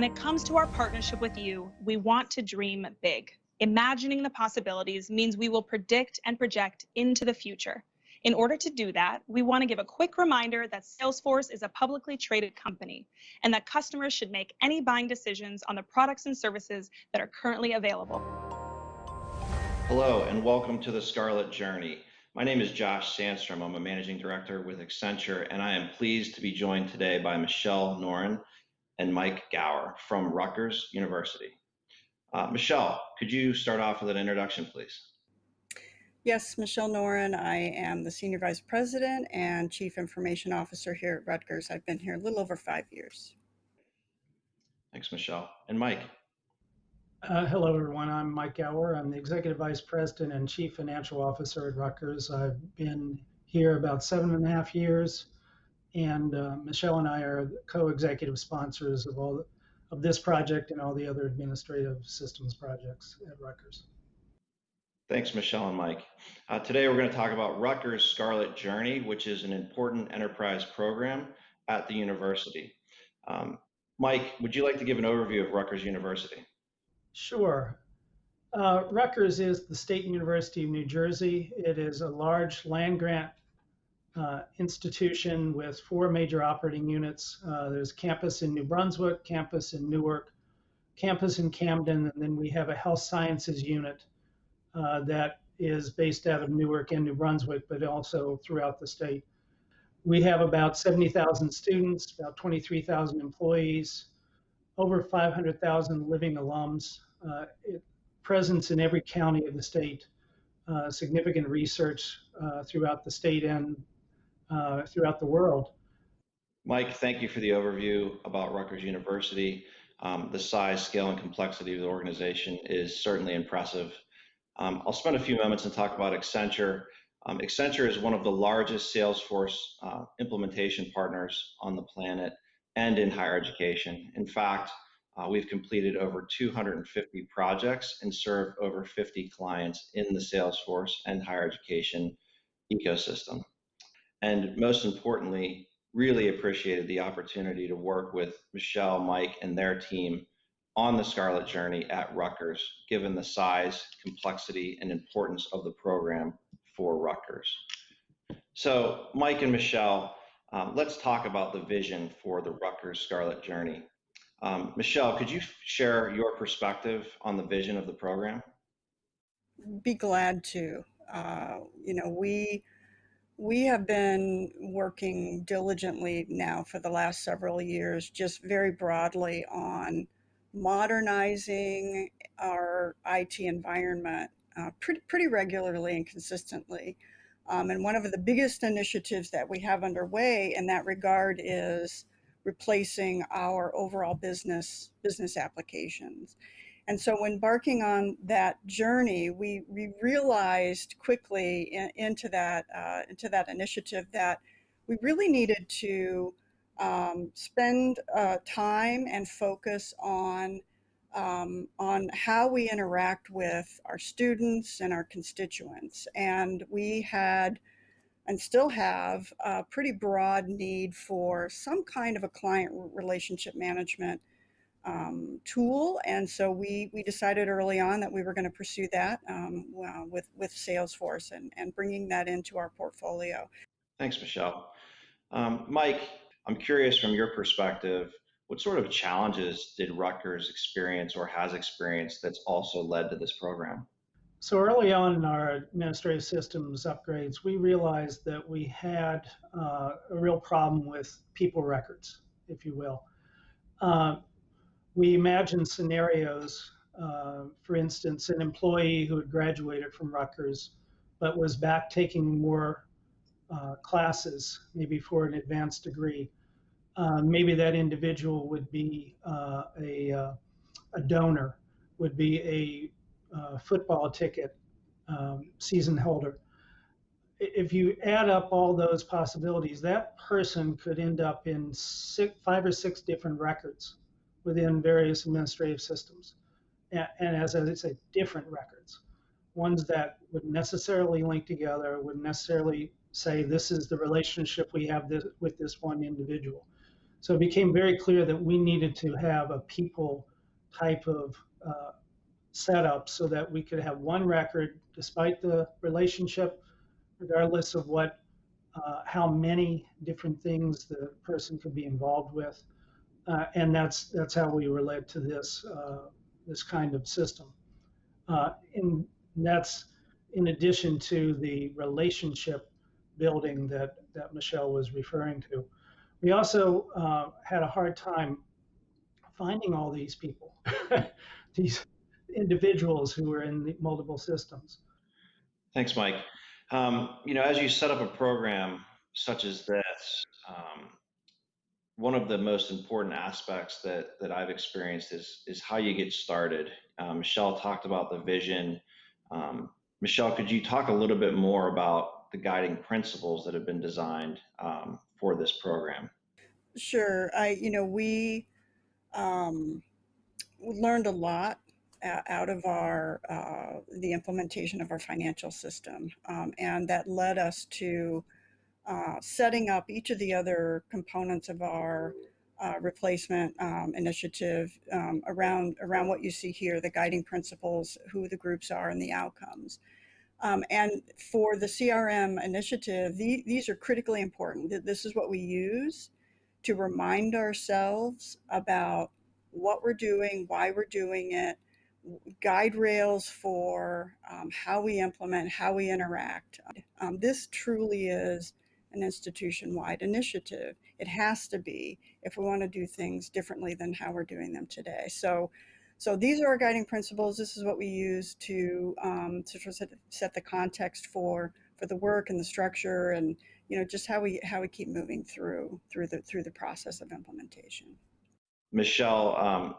When it comes to our partnership with you, we want to dream big. Imagining the possibilities means we will predict and project into the future. In order to do that, we want to give a quick reminder that Salesforce is a publicly traded company and that customers should make any buying decisions on the products and services that are currently available. Hello, and welcome to the Scarlet Journey. My name is Josh Sandstrom. I'm a managing director with Accenture, and I am pleased to be joined today by Michelle Norin and Mike Gower from Rutgers University. Uh, Michelle, could you start off with an introduction, please? Yes, Michelle Norin. I am the Senior Vice President and Chief Information Officer here at Rutgers. I've been here a little over five years. Thanks, Michelle. And Mike? Uh, hello, everyone. I'm Mike Gower. I'm the Executive Vice President and Chief Financial Officer at Rutgers. I've been here about seven and a half years, and uh, Michelle and I are co-executive sponsors of all of this project and all the other administrative systems projects at Rutgers. Thanks, Michelle and Mike. Uh, today we're going to talk about Rutgers Scarlet Journey, which is an important enterprise program at the university. Um, Mike, would you like to give an overview of Rutgers University? Sure. Uh, Rutgers is the State University of New Jersey. It is a large land grant uh, institution with four major operating units. Uh, there's campus in New Brunswick, campus in Newark, campus in Camden, and then we have a health sciences unit uh, that is based out of Newark and New Brunswick, but also throughout the state. We have about 70,000 students, about 23,000 employees, over 500,000 living alums, uh, presence in every county of the state, uh, significant research uh, throughout the state and uh, throughout the world. Mike, thank you for the overview about Rutgers University. Um, the size, scale, and complexity of the organization is certainly impressive. Um, I'll spend a few moments and talk about Accenture. Um, Accenture is one of the largest Salesforce uh, implementation partners on the planet and in higher education. In fact, uh, we've completed over 250 projects and served over 50 clients in the Salesforce and higher education ecosystem. And most importantly, really appreciated the opportunity to work with Michelle, Mike, and their team on the Scarlet Journey at Rutgers, given the size, complexity, and importance of the program for Rutgers. So, Mike and Michelle, um, let's talk about the vision for the Rutgers Scarlet Journey. Um, Michelle, could you share your perspective on the vision of the program? Be glad to. Uh, you know, we we have been working diligently now for the last several years, just very broadly on modernizing our IT environment uh, pretty, pretty regularly and consistently. Um, and one of the biggest initiatives that we have underway in that regard is replacing our overall business business applications. And so when embarking on that journey, we, we realized quickly in, into that uh, into that initiative that we really needed to um, spend uh, time and focus on um, on how we interact with our students and our constituents. And we had and still have a pretty broad need for some kind of a client relationship management um, tool. And so we, we decided early on that we were going to pursue that um, well, with, with Salesforce and, and bringing that into our portfolio. Thanks, Michelle. Um, Mike, I'm curious from your perspective, what sort of challenges did Rutgers experience or has experienced that's also led to this program? So early on in our administrative systems upgrades, we realized that we had uh, a real problem with people records, if you will. Uh, we imagine scenarios, uh, for instance, an employee who had graduated from Rutgers but was back taking more uh, classes, maybe for an advanced degree uh, maybe that individual would be uh, a, uh, a donor, would be a uh, football ticket um, season holder. If you add up all those possibilities, that person could end up in six, five or six different records within various administrative systems. And, and as I say, different records. Ones that would necessarily link together, would necessarily say this is the relationship we have this, with this one individual So it became very clear that we needed to have a people type of uh, setup so that we could have one record despite the relationship, regardless of what, uh, how many different things the person could be involved with. Uh, and that's that's how we relate to this uh, this kind of system. Uh, and that's in addition to the relationship building that, that Michelle was referring to. We also uh, had a hard time finding all these people, these individuals who were in the multiple systems. Thanks, Mike. Um, you know, as you set up a program such as this, um, one of the most important aspects that that I've experienced is is how you get started. Um, Michelle talked about the vision. Um, Michelle, could you talk a little bit more about the guiding principles that have been designed um, for this program? Sure. I, you know, we um, learned a lot out of our uh, the implementation of our financial system, um, and that led us to uh, setting up each of the other components of our uh, replacement um, initiative um, around around what you see here, the guiding principles, who the groups are, and the outcomes. Um, and for the CRM initiative, the, these are critically important. This is what we use to remind ourselves about what we're doing, why we're doing it, guide rails for um, how we implement, how we interact. Um, this truly is an institution-wide initiative. It has to be if we want to do things differently than how we're doing them today. So, so these are our guiding principles. This is what we use to um, to set, set the context for for the work and the structure and you know just how we how we keep moving through through the through the process of implementation. Michelle, um,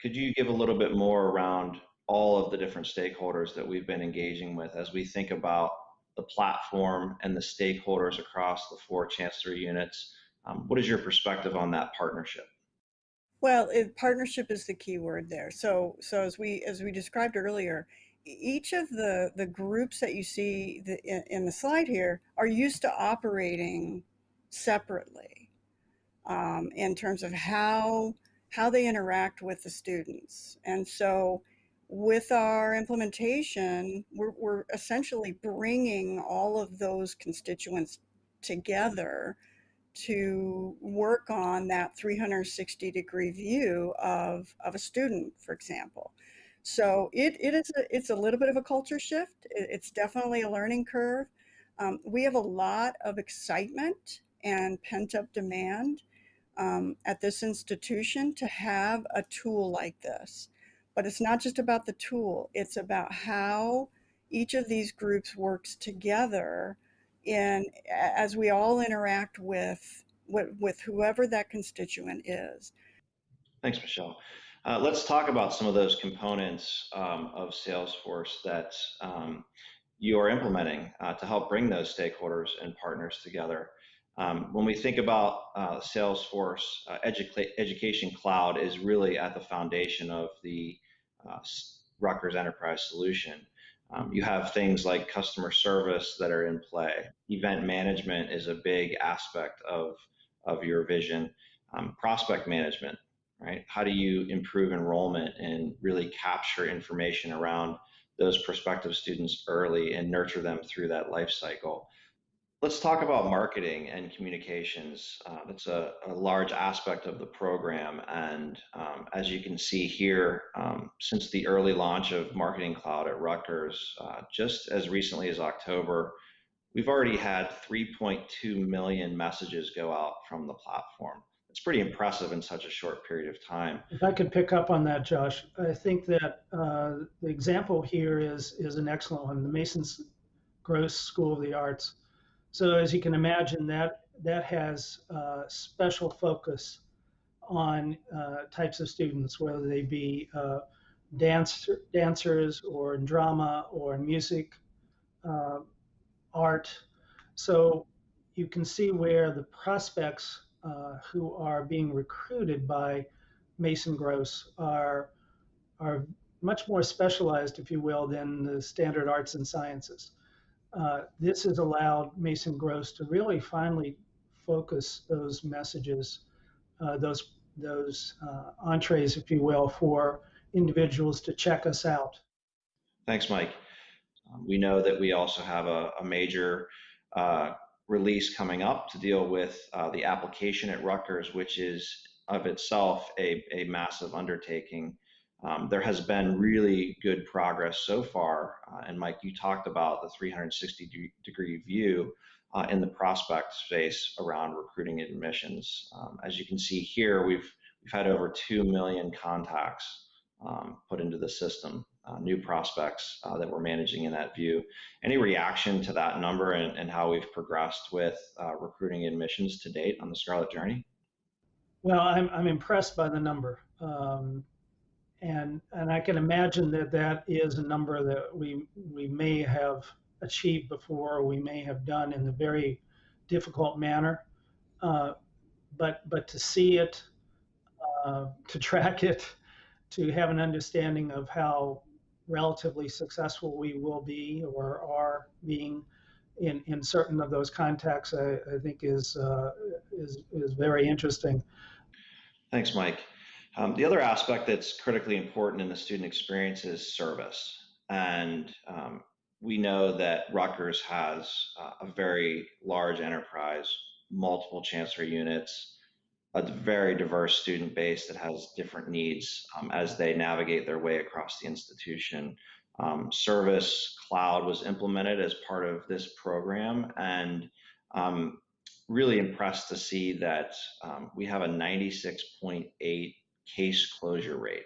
could you give a little bit more around all of the different stakeholders that we've been engaging with as we think about the platform and the stakeholders across the four Chancellery units. Um, what is your perspective on that partnership? Well, it, partnership is the key word there. So, so as we as we described earlier, each of the the groups that you see the, in, in, the slide here are used to operating separately um, in terms of how how they interact with the students, and so with our implementation, we're, we're essentially bringing all of those constituents together to work on that 360 degree view of, of a student, for example. So it, it is a, it's a little bit of a culture shift. It's definitely a learning curve. Um, we have a lot of excitement and pent up demand um, at this institution to have a tool like this. But it's not just about the tool, it's about how each of these groups works together in as we all interact with with, with whoever that constituent is. Thanks, Michelle. Uh, let's talk about some of those components um, of Salesforce that um, you are implementing uh, to help bring those stakeholders and partners together. Um, when we think about uh, Salesforce, uh, Edu Education Cloud is really at the foundation of the uh, Rutgers Enterprise Solution. Um, you have things like customer service that are in play. Event management is a big aspect of, of your vision. Um, prospect management, right? How do you improve enrollment and really capture information around those prospective students early and nurture them through that life cycle? Let's talk about marketing and communications. Uh, that's a, a, large aspect of the program. And um, as you can see here, um, since the early launch of Marketing Cloud at Rutgers, uh, just as recently as October, we've already had 3.2 million messages go out from the platform. It's pretty impressive in such a short period of time. If I could pick up on that, Josh, I think that uh, the example here is, is an excellent one, the Mason's Gross School of the Arts so as you can imagine, that that has uh, special focus on uh, types of students, whether they be uh, dance, dancers or in drama or in music, uh, art. So you can see where the prospects uh, who are being recruited by Mason Gross are are much more specialized, if you will, than the standard arts and sciences uh, this has allowed Mason Gross to really finally focus those messages uh, those those uh, entrees, if you will, for individuals to check us out. Thanks, Mike. Um, we know that we also have a, a major uh, release coming up to deal with uh, the application at Rutgers, which is of itself a, a massive undertaking. Um, there has been really good progress so far. Uh, and Mike, you talked about the 360 degree view uh, in the prospect space around recruiting admissions. Um, as you can see here, we've, we've had over 2 million contacts um, put into the system, uh, new prospects uh, that we're managing in that view. Any reaction to that number and, and how we've progressed with uh, recruiting admissions to date on the Scarlet Journey? Well, I'm, I'm impressed by the number. Um, and, and I can imagine that that is a number that we, we may have achieved before, we may have done in a very difficult manner. Uh, but, but to see it, uh, to track it, to have an understanding of how relatively successful we will be or are being in, in certain of those contexts, I, I think is, uh, is, is very interesting. Thanks, Mike. Um, the other aspect that's critically important in the student experience is service. And um, we know that Rutgers has uh, a very large enterprise, multiple chancellor units, a very diverse student base that has different needs um, as they navigate their way across the institution. Um, service cloud was implemented as part of this program and um, really impressed to see that um, we have a 96.8 case closure rate.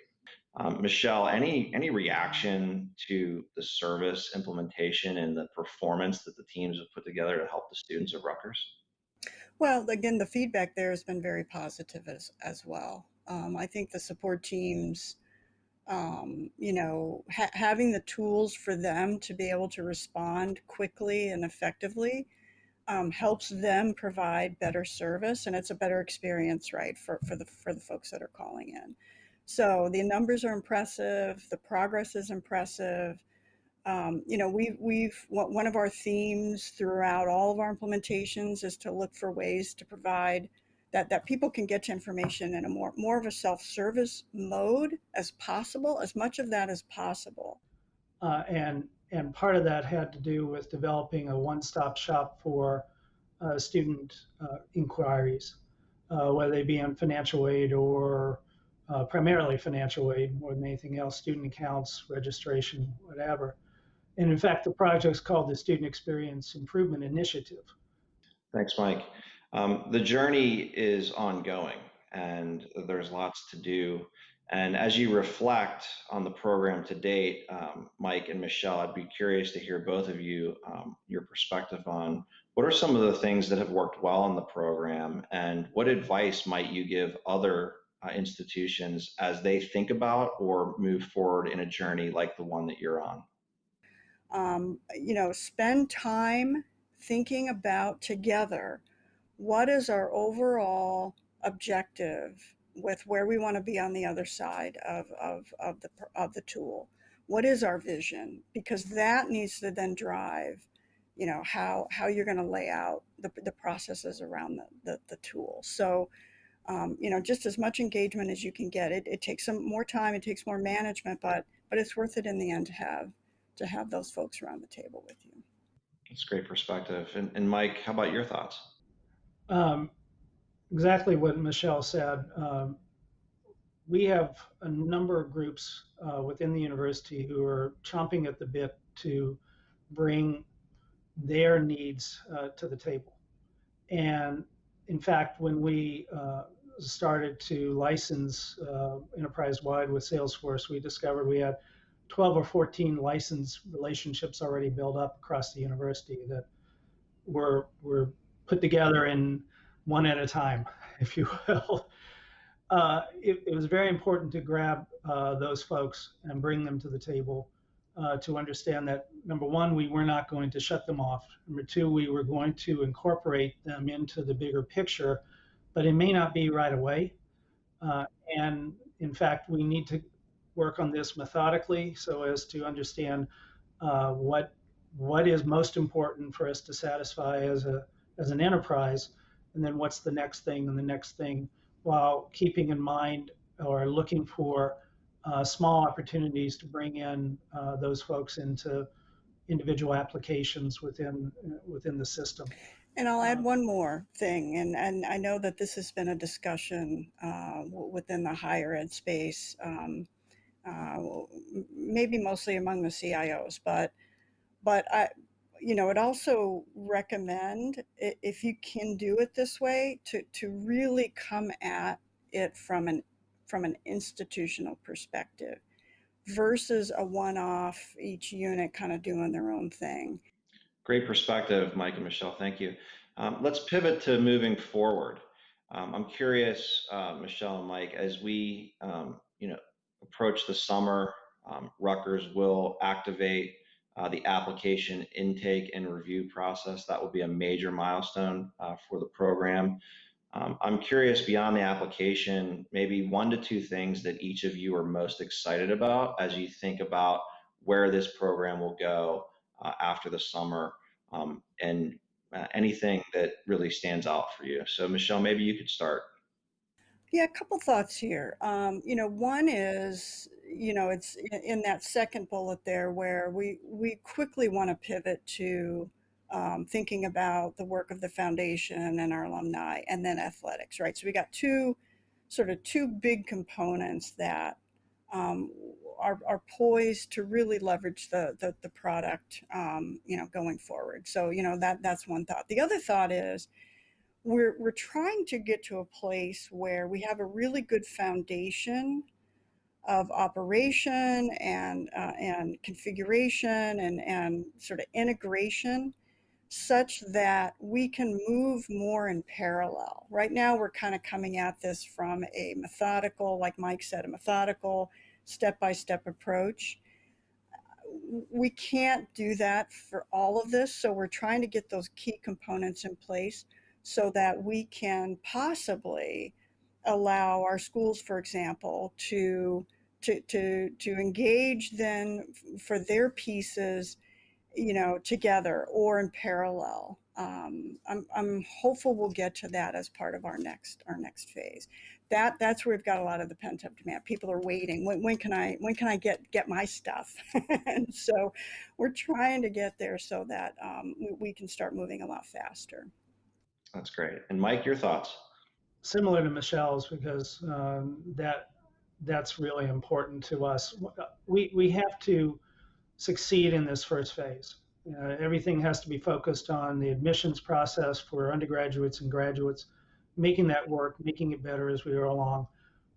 Um, Michelle, any any reaction to the service implementation and the performance that the teams have put together to help the students of Rutgers? Well, again, the feedback there has been very positive as, as well. Um, I think the support teams, um, you know, ha having the tools for them to be able to respond quickly and effectively um, helps them provide better service and it's a better experience, right, for, for, the, for the folks that are calling in. So the numbers are impressive, the progress is impressive, um, you know, we, we've, one of our themes throughout all of our implementations is to look for ways to provide that, that people can get to information in a more, more of a self-service mode as possible, as much of that as possible. Uh, and, and part of that had to do with developing a one-stop shop for uh, student uh, inquiries, uh, whether they be on financial aid or uh, primarily financial aid more than anything else, student accounts, registration, whatever. And in fact, the project is called the Student Experience Improvement Initiative. Thanks, Mike. Um, the journey is ongoing and there's lots to do. And as you reflect on the program to date, um, Mike and Michelle, I'd be curious to hear both of you, um, your perspective on what are some of the things that have worked well in the program and what advice might you give other uh, institutions as they think about or move forward in a journey like the one that you're on? um, you know, spend time thinking about together what is our overall objective with where we want to be on the other side of, of, of, the, of the tool. What is our vision? Because that needs to then drive, you know, how, how you're going to lay out the, the processes around the, the, the tool. So, um, you know, just as much engagement as you can get. It, it takes some more time, it takes more management, but, but it's worth it in the end to have to have those folks around the table with you. That's great perspective. And, and Mike, how about your thoughts? Um, exactly what Michelle said. Um, we have a number of groups uh, within the university who are chomping at the bit to bring their needs uh, to the table. And in fact, when we uh, started to license uh, enterprise wide with Salesforce, we discovered we had 12 or 14 license relationships already built up across the university that were were put together in one at a time, if you will. Uh, it, it, was very important to grab uh, those folks and bring them to the table uh, to understand that number one, we were not going to shut them off. Number two, we were going to incorporate them into the bigger picture, but it may not be right away. Uh, and in fact, we need to work on this methodically so as to understand uh, what what is most important for us to satisfy as a as an enterprise, and then what's the next thing and the next thing while keeping in mind or looking for uh, small opportunities to bring in uh, those folks into individual applications within within the system. And I'll add Um, one more thing, and, and I know that this has been a discussion uh, within the higher ed space, um, uh, maybe mostly among the CIOs, but but I, you know, it also recommend if you can do it this way to to really come at it from an from an institutional perspective versus a one-off each unit kind of doing their own thing. Great perspective, Mike and Michelle. Thank you. Um, let's pivot to moving forward. Um, I'm curious, uh, Michelle and Mike, as we, um, you know, approach the summer, um, Rutgers will activate uh, the application intake and review process. That will be a major milestone uh, for the program. Um, I'm curious beyond the application, maybe one to two things that each of you are most excited about as you think about where this program will go uh, after the summer um, and uh, anything that really stands out for you. So, Michelle, maybe you could start. Yeah, a couple thoughts here. Um, you know, one is, you know, it's in, in that second bullet there where we we quickly want to pivot to um, thinking about the work of the foundation and our alumni, and then athletics, right? So we got two sort of two big components that um, are, are poised to really leverage the the, the product, um, you know, going forward. So you know that that's one thought. The other thought is we're we're trying to get to a place where we have a really good foundation of operation and uh, and configuration and and sort of integration such that we can move more in parallel. Right now we're kind of coming at this from a methodical like Mike said a methodical step-by-step approach we can't do that for all of this so we're trying to get those key components in place so that we can possibly allow our schools, for example, to to to to engage then for their pieces, you know, together or in parallel. Um, I'm I'm hopeful we'll get to that as part of our next our next phase. That that's where we've got a lot of the pent up demand. People are waiting. When, when can I when can I get get my stuff? and so we're trying to get there so that um, we, we can start moving a lot faster. That's great. And Mike, your thoughts? Similar to Michelle's because um, that that's really important to us. We we have to succeed in this first phase. Uh, everything has to be focused on the admissions process for undergraduates and graduates, making that work, making it better as we go along.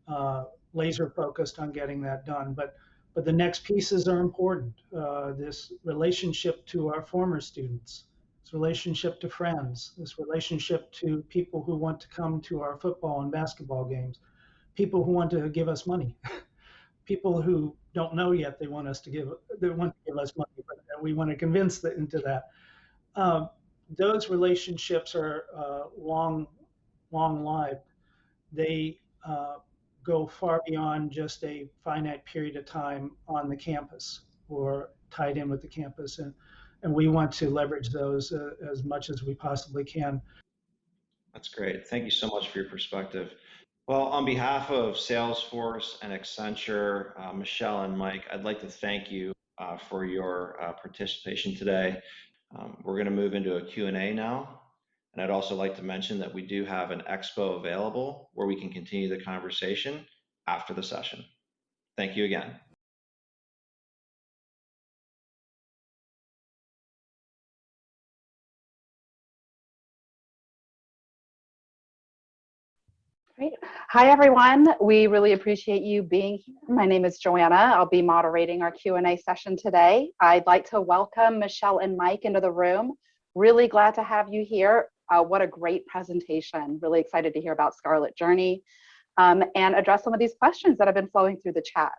Uh, laser focused on getting that done. But but the next pieces are important. Uh, this relationship to our former students, this relationship to friends, this relationship to people who want to come to our football and basketball games, people who want to give us money, people who don't know yet they want us to give they want to give us money, but we want to convince them into that. Um, those relationships are uh, long, long lived. They uh, go far beyond just a finite period of time on the campus or tied in with the campus, and and we want to leverage those uh, as much as we possibly can. That's great. Thank you so much for your perspective. Well, on behalf of Salesforce and Accenture, uh, Michelle and Mike, I'd like to thank you uh, for your uh, participation today. Um, we're going to move into a Q&A now. And I'd also like to mention that we do have an expo available where we can continue the conversation after the session. Thank you again. Great. Hi, everyone. We really appreciate you being here. My name is Joanna. I'll be moderating our Q&A session today. I'd like to welcome Michelle and Mike into the room. Really glad to have you here. Uh, what a great presentation. Really excited to hear about Scarlet Journey um, and address some of these questions that have been flowing through the chat.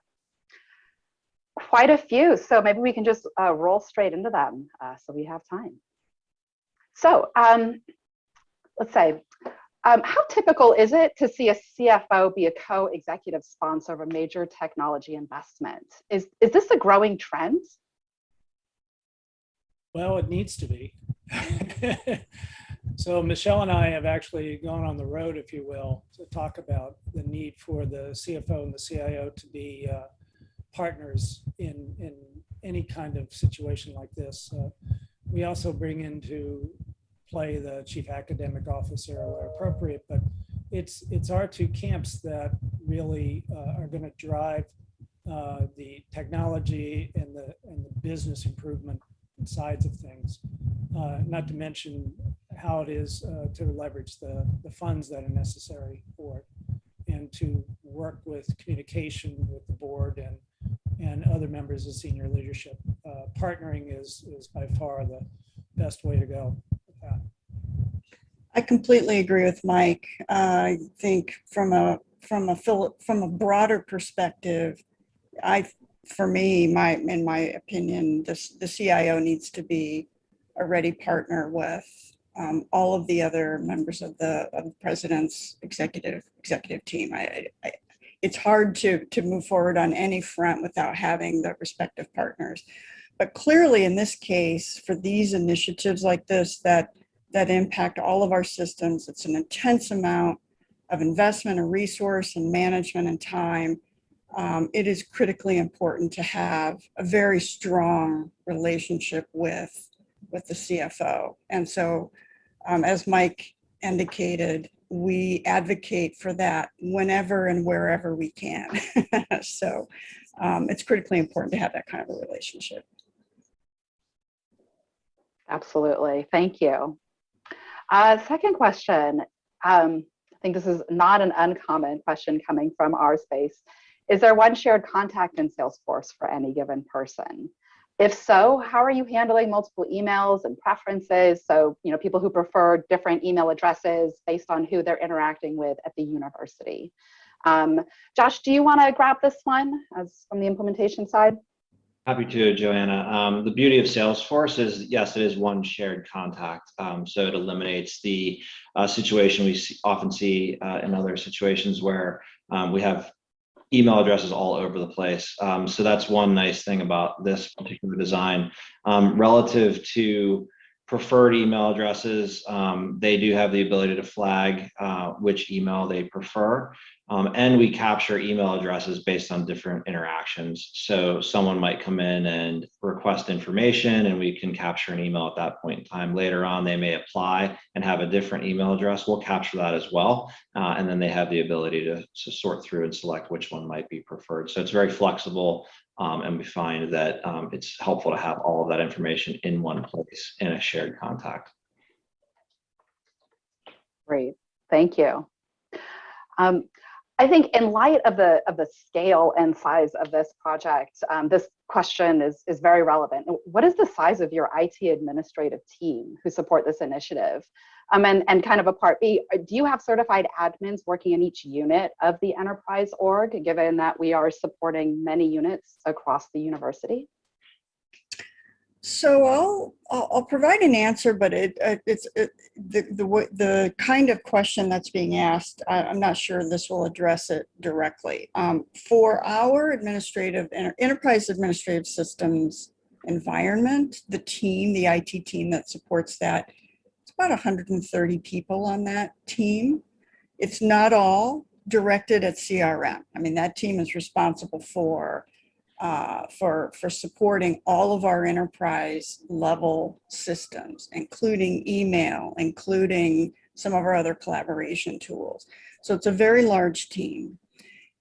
Quite a few, so maybe we can just uh, roll straight into them uh, so we have time. So um, let's say, um, how typical is it to see a CFO be a co-executive sponsor of a major technology investment? Is, is this a growing trend? Well, it needs to be. So Michelle and I have actually gone on the road, if you will, to talk about the need for the CFO and the CIO to be uh, partners in, in any kind of situation like this. Uh, We also bring into play the chief academic officer where appropriate, but it's, it's our two camps that really uh, are going to drive uh, the technology and the, and the business improvement sides of things. Uh, Not to mention how it is uh, to leverage the, the funds that are necessary for it and to work with communication with the board and, and other members of senior leadership. Uh, Partnering is, is by far the best way to go. I completely agree with Mike. I think from a, from a, from a broader perspective, I, for me, my, in my opinion, this, the CIO needs to be a ready partner with um, all of the other members of the, of the president's executive, executive team. I, I, it's hard to, to move forward on any front without having the respective partners. But clearly in this case, for these initiatives like this, that that impact all of our systems. It's an intense amount of investment and resource and management and time. Um, it is critically important to have a very strong relationship with, with the CFO. And so, um, as Mike indicated, we advocate for that whenever and wherever we can. so um, it's critically important to have that kind of a relationship. Absolutely. Thank you. Uh, second question. Um, I think this is not an uncommon question coming from our space. Is there one shared contact in Salesforce for any given person? If so, how are you handling multiple emails and preferences? So, you know, people who prefer different email addresses based on who they're interacting with at the university. Um, Josh, do you want to grab this one as from the implementation side? Happy to, Joanna. Um, the beauty of Salesforce is, yes, it is one shared contact. Um, so it eliminates the uh, situation we see, often see uh, in other situations where um, we have email addresses all over the place. Um, so that's one nice thing about this particular design. Um, relative to preferred email addresses, um, they do have the ability to flag uh, which email they prefer. Um, and we capture email addresses based on different interactions. So someone might come in and request information and we can capture an email at that point in time. Later on, they may apply and have a different email address. We'll capture that as well. Uh, and then they have the ability to, to sort through and select which one might be preferred. So it's very flexible. Um, and we find that um, it's helpful to have all of that information in one place in a shared contact. Great, thank you. I think in light of the of the scale and size of this project, um, this question is is very relevant. What is the size of your IT administrative team who support this initiative? Um, and, and kind of a part B, do you have certified admins working in each unit of the enterprise org, given that we are supporting many units across the university? So I'll, I'll, provide an answer, but it, uh, it's it, the, the, the kind of question that's being asked, I, I'm not sure this will address it directly. Um, for our administrative, enterprise administrative systems environment, the team, the IT team that supports that, it's about 130 people on that team. It's not all directed at CRM. I mean, that team is responsible for uh, for, for supporting all of our enterprise level systems, including email, including some of our other collaboration tools. So it's a very large team.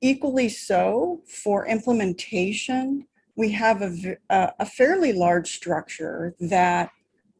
Equally so, for implementation, we have a, a fairly large structure that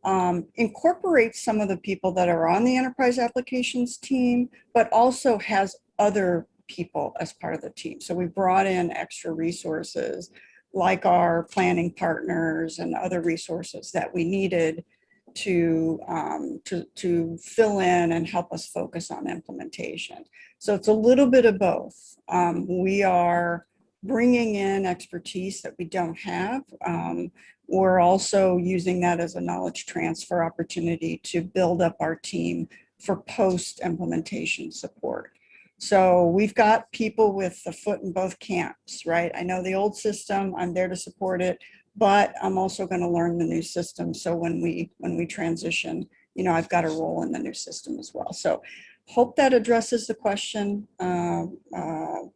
um, incorporates some of the people that are on the enterprise applications team, but also has other people as part of the team. So we brought in extra resources like our planning partners and other resources that we needed to, um, to, to fill in and help us focus on implementation. So it's a little bit of both. Um, we are bringing in expertise that we don't have. Um, we're also using that as a knowledge transfer opportunity to build up our team for post implementation support. So we've got people with a foot in both camps, right? I know the old system, I'm there to support it, but I'm also going to learn the new system. So when we when we transition, you know, I've got a role in the new system as well. So hope that addresses the question. Um, uh,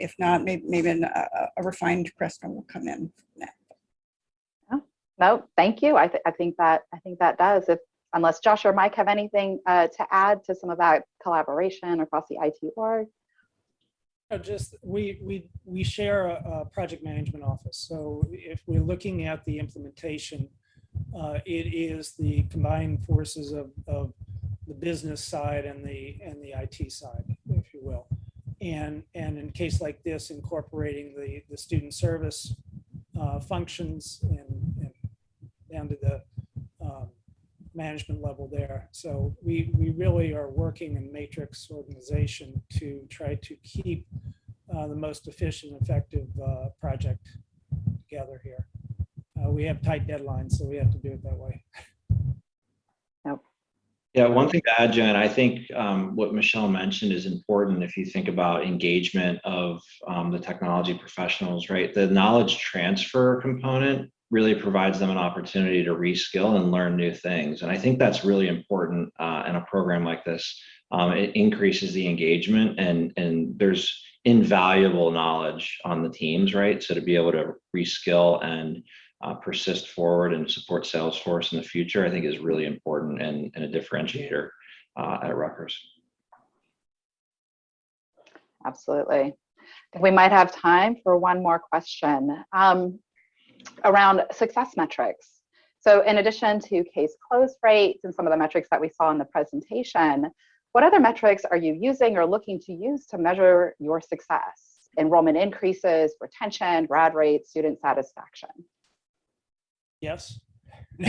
If not, maybe, maybe an- a a refined question will come in. next. No, thank you. I, th- I think that I think that does. If unless Josh or Mike have anything uh, to add to some of that collaboration across the IT org. Just, we, we, we share a, a project management office. So if we're looking at the implementation, uh, it is the combined forces of, of the business side and the, and the IT side, if you will. And, and in case like this, incorporating the, the student service uh, functions and, and down to the management level there. So we, we really are working in matrix organization to try to keep uh, the most efficient, effective uh, project together here. Uh, we have tight deadlines, so we have to do it that way. Yeah, one thing to add, Jen, I think um, what Michelle mentioned is important if you think about engagement of um, the technology professionals, right? The knowledge transfer component really provides them an opportunity to reskill and learn new things. And I think that's really important uh, in a program like this. Um, it increases the engagement and, and there's invaluable knowledge on the teams, right? So to be able to reskill and uh, persist forward and support Salesforce in the future, I think is really important and, and a differentiator uh, at Rutgers. Absolutely. We might have time for one more question um, around success metrics. So in addition to case close rates and some of the metrics that we saw in the presentation, what other metrics are you using or looking to use to measure your success? Enrollment increases, retention, grad rates, student satisfaction. Yes. So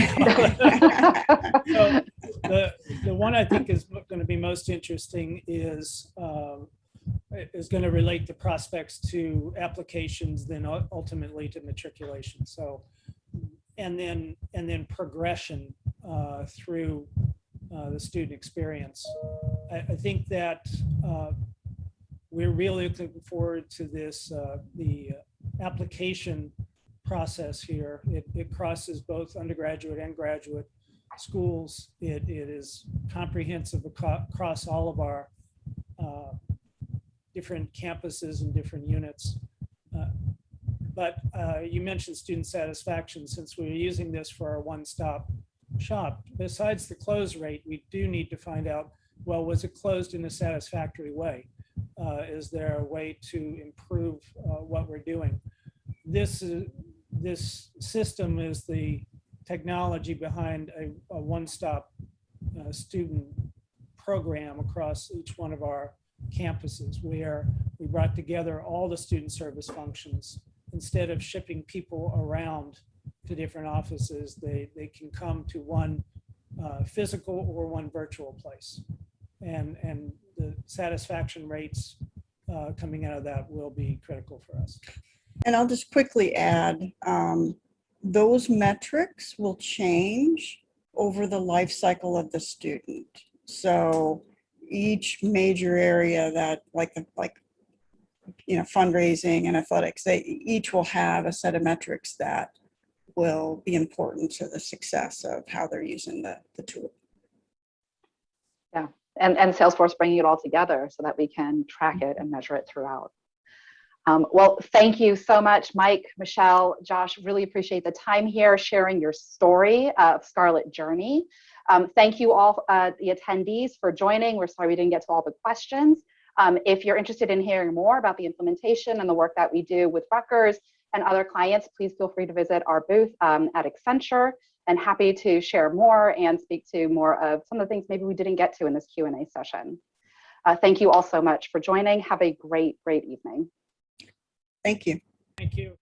the, the one I think is going to be most interesting is, um, is going to relate the prospects to applications, then ultimately to matriculation. So, and then, and then progression uh, through uh, the student experience. I, I think that uh, we're really looking forward to this, uh, the application process here. It, it crosses both undergraduate and graduate schools. It, it is comprehensive across all of our uh, different campuses and different units. Uh, But uh, you mentioned student satisfaction. Since we're using this for our one-stop shop, besides the close rate, we do need to find out, well, was it closed in a satisfactory way? Uh, Is there a way to improve uh, what we're doing? This is, this system is the technology behind a, a one-stop uh, student program across each one of our campuses where we brought together all the student service functions. Instead of shipping people around to different offices, they, they can come to one uh, physical or one virtual place. And, and the satisfaction rates uh, coming out of that will be critical for us. And I'll just quickly add, um, those metrics will change over the life cycle of the student. So each major area that like, like, you know, fundraising and athletics, they each will have a set of metrics that will be important to the success of how they're using the, the tool. Yeah and, and Salesforce bringing it all together so that we can track it and measure it throughout. Um, well, thank you so much, Mike, Michelle, Josh. Really appreciate the time here, sharing your story of Scarlet Journey. Um, thank you all, uh, the attendees, for joining. We're sorry we didn't get to all the questions. Um, if you're interested in hearing more about the implementation and the work that we do with Rutgers and other clients, please feel free to visit our booth um, at Accenture and happy to share more and speak to more of some of the things maybe we didn't get to in this Q&A session. Uh, thank you all so much for joining. Have a great, great evening. Thank you. Thank you.